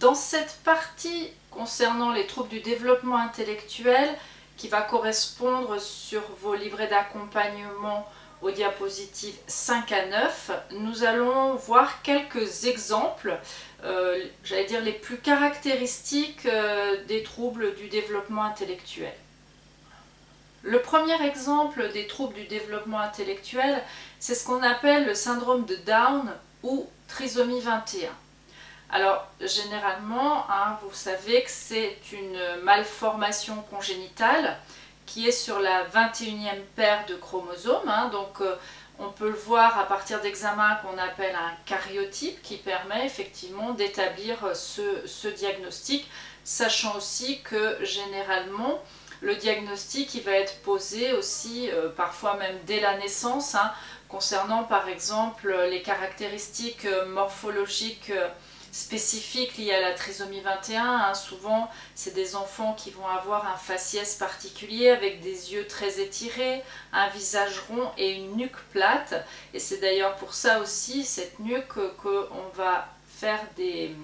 Dans cette partie concernant les troubles du développement intellectuel, qui va correspondre sur vos livrets d'accompagnement aux diapositives 5 à 9, nous allons voir quelques exemples, euh, j'allais dire les plus caractéristiques euh, des troubles du développement intellectuel. Le premier exemple des troubles du développement intellectuel, c'est ce qu'on appelle le syndrome de Down ou trisomie 21. Alors, généralement, hein, vous savez que c'est une malformation congénitale qui est sur la 21e paire de chromosomes. Hein. donc, euh, on peut le voir à partir d'examens qu'on appelle un cariotype qui permet effectivement d'établir ce, diagnostic, sachant aussi que généralement, le diagnostic il va être posé aussi, euh, parfois même dès la naissance, hein, concernant par exemple les caractéristiques morphologiques spécifiques liées à la trisomie 21. Hein. Souvent, c'est des enfants qui vont avoir un faciès particulier avec des yeux très étirés, un visage rond et une nuque plate. Et c'est d'ailleurs pour ça aussi, cette nuque, qu'on va faire des,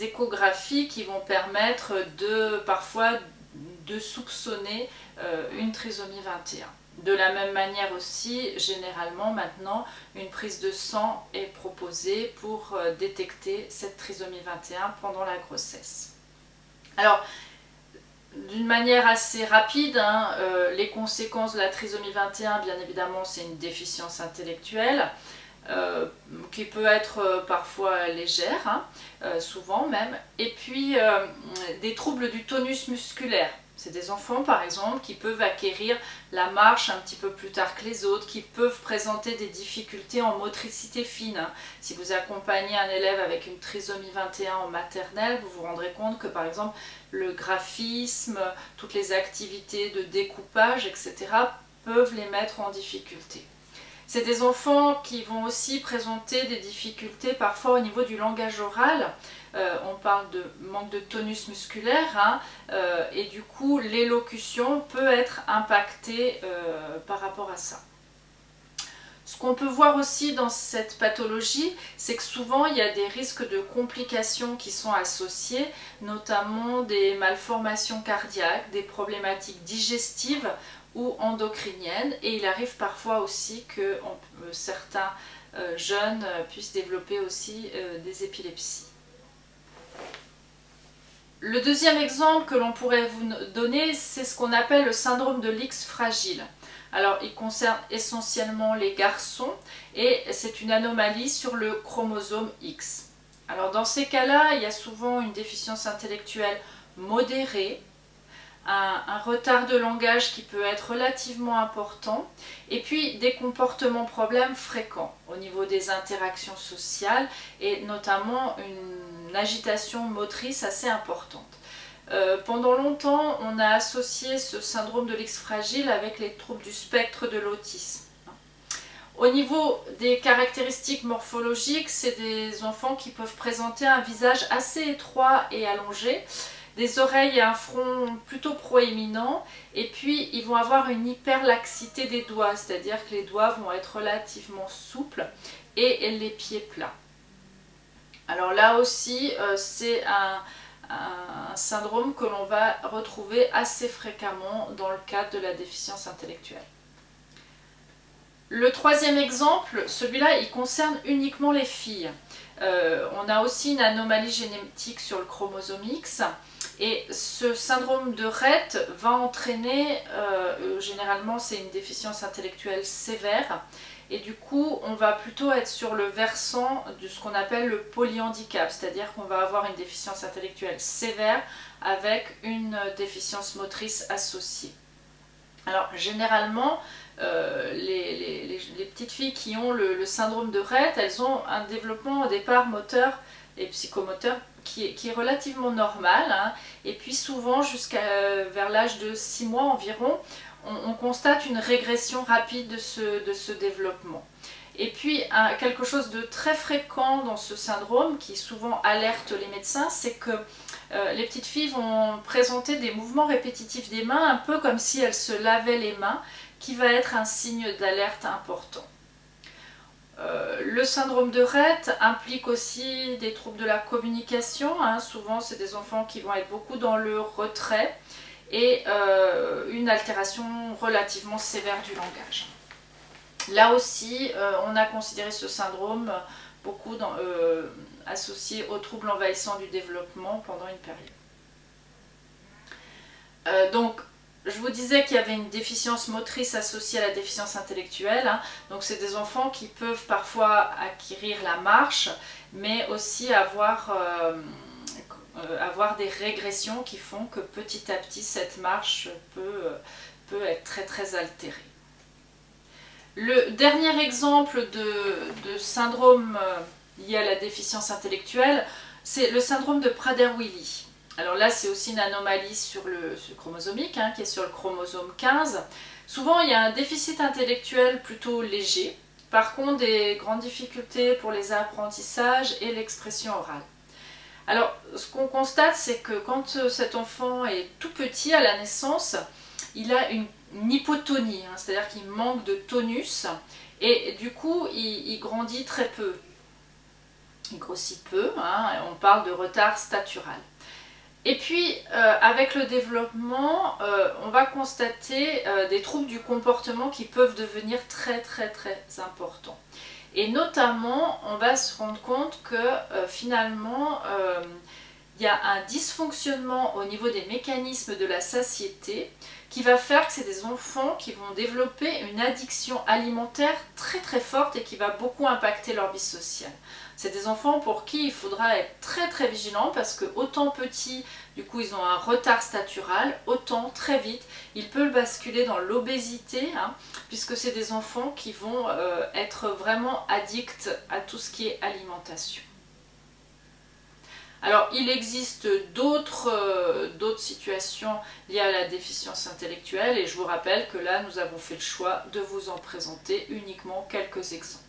échographies qui vont permettre de parfois de soupçonner euh, une trisomie 21. De la même manière aussi, généralement maintenant, une prise de sang est proposée pour euh, détecter cette trisomie 21 pendant la grossesse. Alors, d'une manière assez rapide, hein, euh, les conséquences de la trisomie 21, bien évidemment, c'est une déficience intellectuelle. Euh, qui peut être parfois légère, hein, souvent même, et puis des troubles du tonus musculaire. C'est des enfants, par exemple, qui peuvent acquérir la marche un petit peu plus tard que les autres, qui peuvent présenter des difficultés en motricité fine. Hein. Si vous accompagnez un élève avec une trisomie 21 en maternelle, vous vous rendrez compte que, par exemple, le graphisme, toutes les activités de découpage, etc., peuvent les mettre en difficulté. C'est des enfants qui vont aussi présenter des difficultés parfois au niveau du langage oral. Euh, on parle de manque de tonus musculaire hein, euh, et du coup l'élocution peut être impactée euh, par rapport à ça. Ce qu'on peut voir aussi dans cette pathologie, c'est que souvent il y a des risques de complications qui sont associés, notamment des malformations cardiaques, des problématiques digestives ou endocriniennes et il arrive parfois aussi que euh, certains euh, jeunes puissent développer aussi euh, des épilepsies. Le deuxième exemple que l'on pourrait vous donner, c'est ce qu'on appelle le syndrome de l'X fragile. Alors, il concerne essentiellement les garçons et c'est une anomalie sur le chromosome X. Alors, dans ces cas-là, il y a souvent une déficience intellectuelle modérée un, retard de langage qui peut être relativement important, et puis des comportements problèmes fréquents au niveau des interactions sociales, et notamment une agitation motrice assez importante. Euh, pendant longtemps, on a associé ce syndrome de l'X fragile avec les troubles du spectre de l'autisme. Au niveau des caractéristiques morphologiques, c'est des enfants qui peuvent présenter un visage assez étroit et allongé, des oreilles et un front plutôt proéminent et puis ils vont avoir une hyperlaxité des doigts, c'est-à-dire que les doigts vont être relativement souples et les pieds plats. Alors là aussi, euh, c'est un, syndrome que l'on va retrouver assez fréquemment dans le cadre de la déficience intellectuelle. Le troisième exemple, celui-là, il concerne uniquement les filles. Euh, on a aussi une anomalie génétique sur le chromosome X et ce syndrome de Rett va entraîner, euh, généralement c'est une déficience intellectuelle sévère, et du coup on va plutôt être sur le versant de ce qu'on appelle le polyhandicap, c'est-à-dire qu'on va avoir une déficience intellectuelle sévère avec une déficience motrice associée. Alors généralement, euh, les, petites filles qui ont le, le syndrome de Rett, elles ont un développement au départ moteur et psychomoteur qui est, relativement normal. Hein. Et puis souvent, jusqu'à euh, vers l'âge de 6 mois environ, on, constate une régression rapide de ce, développement. Et puis, quelque chose de très fréquent dans ce syndrome, qui souvent alerte les médecins, c'est que euh, les petites filles vont présenter des mouvements répétitifs des mains, un peu comme si elles se lavaient les mains, qui va être un signe d'alerte important. Le syndrome de Rett implique aussi des troubles de la communication. Hein. Souvent, c'est des enfants qui vont être beaucoup dans le retrait et une altération relativement sévère du langage. Là aussi, on a considéré ce syndrome beaucoup associé aux troubles envahissants du développement pendant une période. donc, je vous disais qu'il y avait une déficience motrice associée à la déficience intellectuelle. Hein. Donc c'est des enfants qui peuvent parfois acquérir la marche, mais aussi avoir, euh, euh, des régressions qui font que petit à petit cette marche peut, peut être très très altérée. Le dernier exemple de, de syndrome euh, lié à la déficience intellectuelle, c'est le syndrome de Prader-Willi. Alors là, c'est aussi une anomalie sur le, chromosomique, hein, qui est sur le chromosome 15. Souvent, il y a un déficit intellectuel plutôt léger, par contre des grandes difficultés pour les apprentissages et l'expression orale. Alors, ce qu'on constate, c'est que quand euh, cet enfant est tout petit à la naissance, il a une, hypotonie, hein, c'est-à-dire qu'il manque de tonus, et du coup, il, grandit très peu. Il grossit peu, hein, on parle de retard statural. Et puis, euh, avec le développement, euh, on va constater euh, des troubles du comportement qui peuvent devenir très très très importants. Et notamment, on va se rendre compte que finalement, il y a un dysfonctionnement au niveau des mécanismes de la satiété qui va faire que c'est des enfants qui vont développer une addiction alimentaire très très forte et qui va beaucoup impacter leur vie sociale. C'est des enfants pour qui il faudra être très très vigilant parce que autant petits, du coup ils ont un retard statural, autant très vite ils peuvent basculer dans l'obésité hein, puisque c'est des enfants qui vont euh, être vraiment addicts à tout ce qui est alimentation. Alors, il existe euh, d'autres situations liées à la déficience intellectuelle et je vous rappelle que là, nous avons fait le choix de vous en présenter uniquement quelques exemples.